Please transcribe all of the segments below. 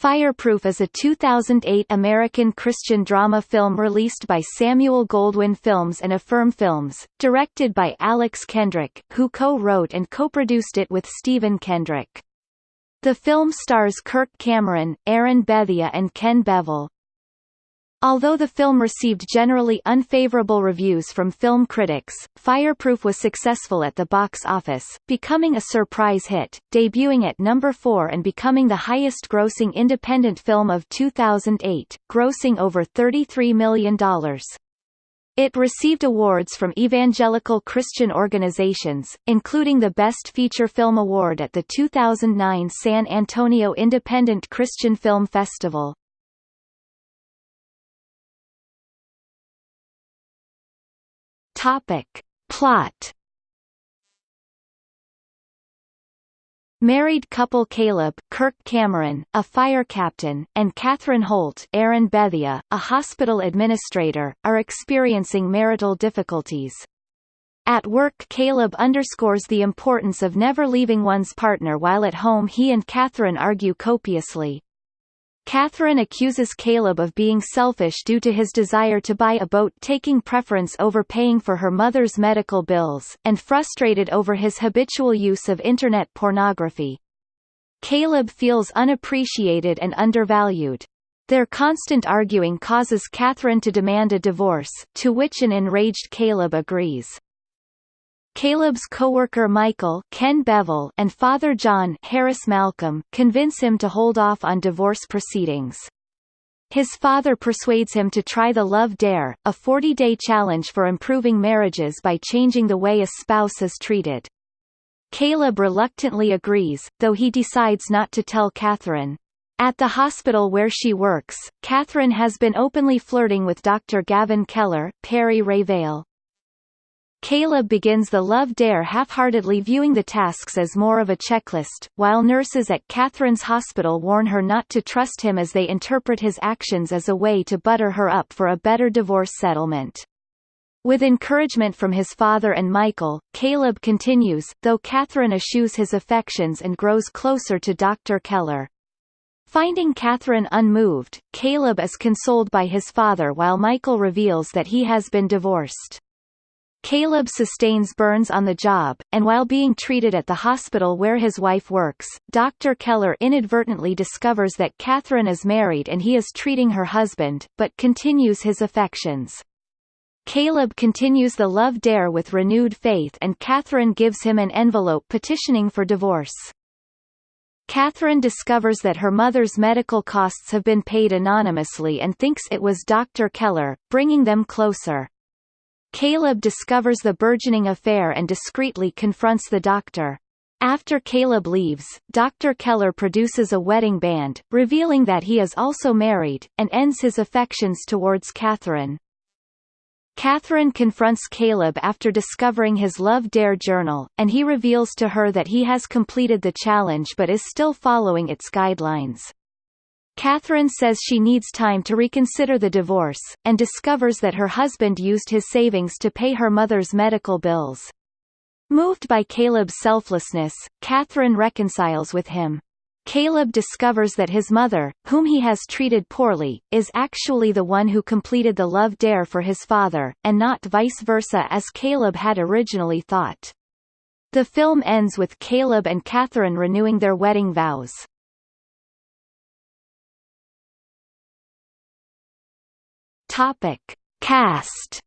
Fireproof is a 2008 American Christian drama film released by Samuel Goldwyn Films and Affirm Films, directed by Alex Kendrick, who co-wrote and co-produced it with Stephen Kendrick. The film stars Kirk Cameron, Erin Bethea and Ken Bevel. Although the film received generally unfavorable reviews from film critics, Fireproof was successful at the box office, becoming a surprise hit, debuting at number 4 and becoming the highest-grossing independent film of 2008, grossing over $33 million. It received awards from evangelical Christian organizations, including the Best Feature Film Award at the 2009 San Antonio Independent Christian Film Festival. Topic. Plot Married couple Caleb Kirk Cameron, a fire captain, and Catherine Holt Erin Bethea, a hospital administrator, are experiencing marital difficulties. At work Caleb underscores the importance of never leaving one's partner while at home he and Catherine argue copiously. Catherine accuses Caleb of being selfish due to his desire to buy a boat taking preference over paying for her mother's medical bills, and frustrated over his habitual use of Internet pornography. Caleb feels unappreciated and undervalued. Their constant arguing causes Catherine to demand a divorce, to which an enraged Caleb agrees. Caleb's co-worker Michael Ken Bevel and father John Harris Malcolm convince him to hold off on divorce proceedings. His father persuades him to try the Love Dare, a 40-day challenge for improving marriages by changing the way a spouse is treated. Caleb reluctantly agrees, though he decides not to tell Catherine. At the hospital where she works, Catherine has been openly flirting with Dr. Gavin Keller Perry Rayvale. Caleb begins the Love Dare half-heartedly viewing the tasks as more of a checklist, while nurses at Catherine's hospital warn her not to trust him as they interpret his actions as a way to butter her up for a better divorce settlement. With encouragement from his father and Michael, Caleb continues, though Catherine eschews his affections and grows closer to Dr. Keller. Finding Catherine unmoved, Caleb is consoled by his father while Michael reveals that he has been divorced. Caleb sustains burns on the job, and while being treated at the hospital where his wife works, Dr. Keller inadvertently discovers that Catherine is married and he is treating her husband, but continues his affections. Caleb continues the love dare with renewed faith and Catherine gives him an envelope petitioning for divorce. Catherine discovers that her mother's medical costs have been paid anonymously and thinks it was Dr. Keller, bringing them closer. Caleb discovers the burgeoning affair and discreetly confronts the doctor. After Caleb leaves, Dr. Keller produces a wedding band, revealing that he is also married, and ends his affections towards Catherine. Catherine confronts Caleb after discovering his Love Dare journal, and he reveals to her that he has completed the challenge but is still following its guidelines. Catherine says she needs time to reconsider the divorce, and discovers that her husband used his savings to pay her mother's medical bills. Moved by Caleb's selflessness, Catherine reconciles with him. Caleb discovers that his mother, whom he has treated poorly, is actually the one who completed the love dare for his father, and not vice versa as Caleb had originally thought. The film ends with Caleb and Catherine renewing their wedding vows. Topic: Cast.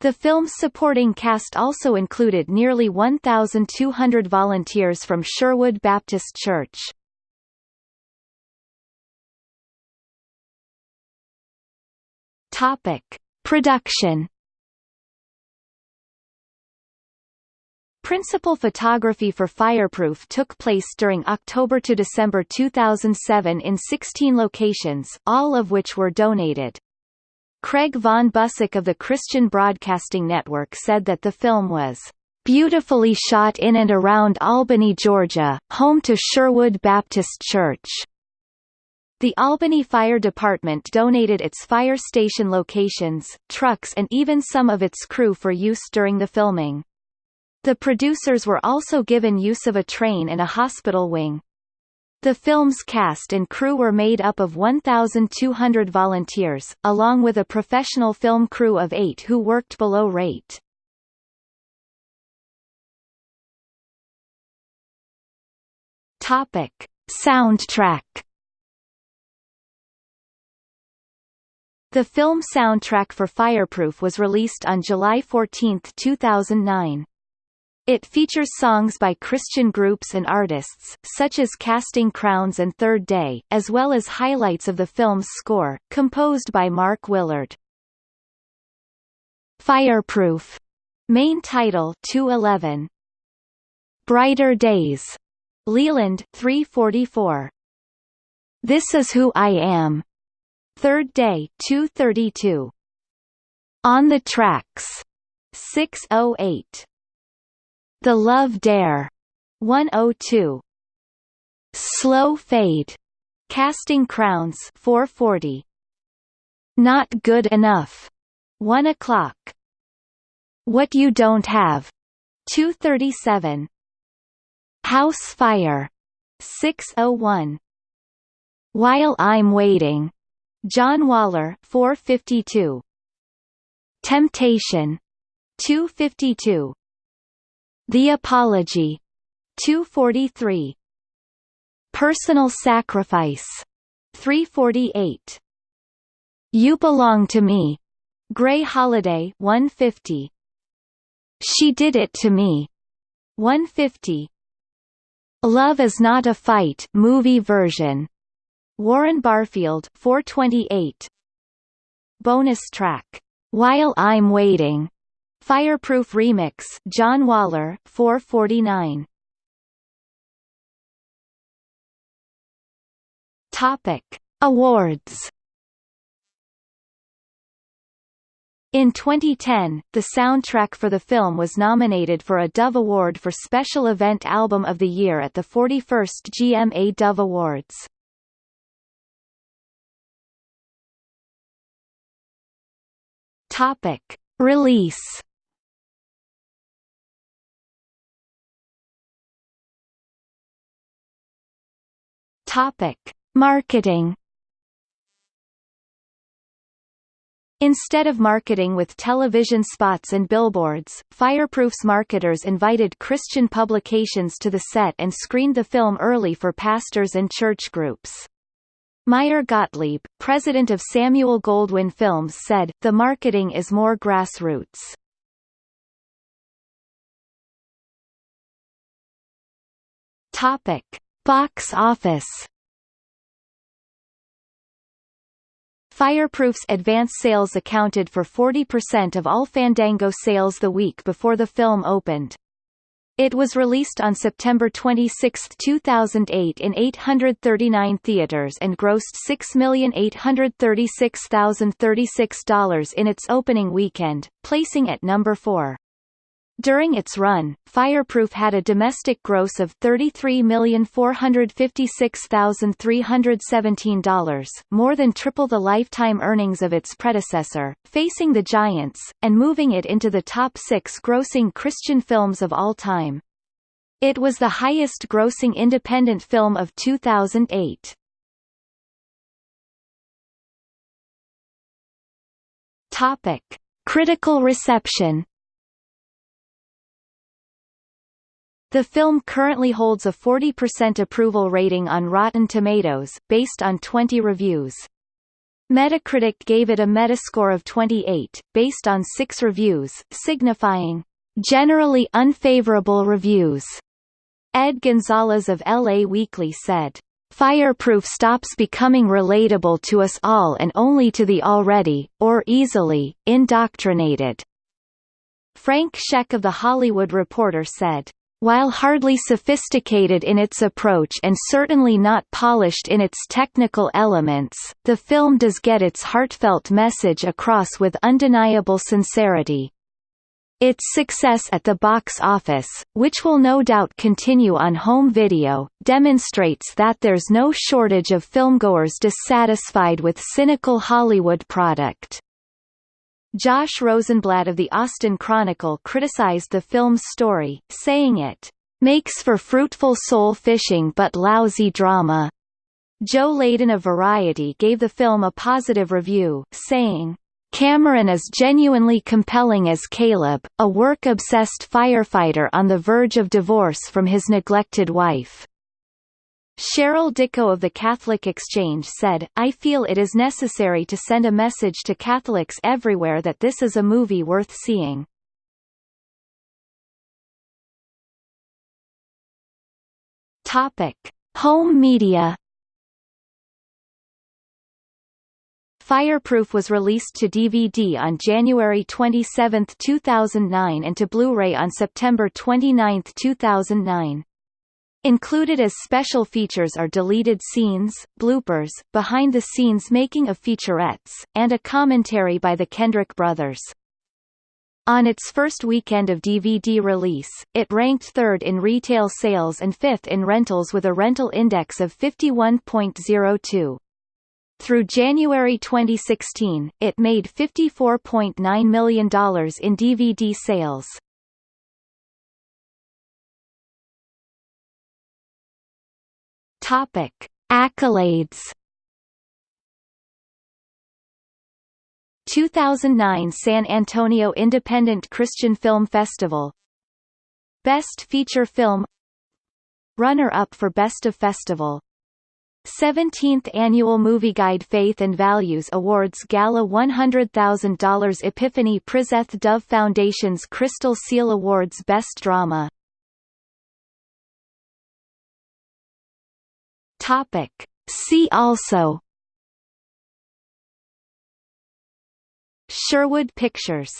The film's supporting cast also included nearly 1,200 volunteers from Sherwood Baptist Church. Topic: Production Principal photography for Fireproof took place during October to December 2007 in 16 locations, all of which were donated. Craig Von Buseck of the Christian Broadcasting Network said that the film was beautifully shot in and around Albany, Georgia, home to Sherwood Baptist Church. The Albany Fire Department donated its fire station locations, trucks and even some of its crew for use during the filming. The producers were also given use of a train and a hospital wing. The film's cast and crew were made up of 1,200 volunteers, along with a professional film crew of eight who worked below rate. Topic. Soundtrack The film soundtrack for Fireproof was released on July 14, 2009. It features songs by Christian groups and artists, such as Casting Crowns and Third Day, as well as highlights of the film's score, composed by Mark Willard. Fireproof. Main title 211. Brighter Days. Leland 344. This is Who I Am. Third Day 232. On the Tracks. 608. The Love Dare 102 Slow Fade Casting Crowns 440 Not Good Enough 1 o'clock. What You Don't Have 237 House Fire 601 While I'm Waiting John Waller 452 Temptation 252 the Apology. 243. Personal Sacrifice. 348. You Belong to Me. Grey Holiday 150. She Did It to Me. 150. Love is Not a Fight movie version. Warren Barfield 428. Bonus track. While I'm Waiting. Fireproof Remix John Waller 449 Topic Awards In 2010, the soundtrack for the film was nominated for a Dove Award for Special Event Album of the Year at the 41st GMA Dove Awards. Topic. Release Topic: Marketing. Instead of marketing with television spots and billboards, Fireproof's marketers invited Christian publications to the set and screened the film early for pastors and church groups. Meyer Gottlieb, president of Samuel Goldwyn Films said, the marketing is more grassroots. Box office Fireproof's advance sales accounted for 40% of all Fandango sales the week before the film opened. It was released on September 26, 2008 in 839 theaters and grossed $6,836,036 in its opening weekend, placing at number 4. During its run, Fireproof had a domestic gross of $33,456,317 more than triple the lifetime earnings of its predecessor, facing the Giants, and moving it into the top six grossing Christian films of all time. It was the highest grossing independent film of 2008. Topic. Critical reception The film currently holds a 40% approval rating on Rotten Tomatoes, based on 20 reviews. Metacritic gave it a Metascore of 28, based on six reviews, signifying, "...generally unfavorable reviews." Ed Gonzalez of LA Weekly said, Fireproof stops becoming relatable to us all and only to the already, or easily, indoctrinated. Frank Scheck of The Hollywood Reporter said, while hardly sophisticated in its approach and certainly not polished in its technical elements, the film does get its heartfelt message across with undeniable sincerity. Its success at the box office, which will no doubt continue on home video, demonstrates that there's no shortage of filmgoers dissatisfied with cynical Hollywood product. Josh Rosenblatt of the Austin Chronicle criticized the film's story, saying it makes for fruitful soul fishing but lousy drama. Joe Layden of Variety gave the film a positive review, saying, Cameron is genuinely compelling as Caleb, a work-obsessed firefighter on the verge of divorce from his neglected wife. Cheryl Dickow of the Catholic Exchange said, I feel it is necessary to send a message to Catholics everywhere that this is a movie worth seeing. Topic. Home media Fireproof was released to DVD on January 27, 2009 and to Blu-ray on September 29, 2009. Included as special features are deleted scenes, bloopers, behind-the-scenes making of featurettes, and a commentary by the Kendrick brothers. On its first weekend of DVD release, it ranked third in retail sales and fifth in rentals with a rental index of 51.02. Through January 2016, it made $54.9 million in DVD sales. Topic: Accolades. 2009 San Antonio Independent Christian Film Festival. Best Feature Film. Runner-up for Best of Festival. 17th Annual Movie Guide Faith and Values Awards Gala $100,000 Epiphany Prizeth Dove Foundation's Crystal Seal Awards Best Drama Topic. See also Sherwood Pictures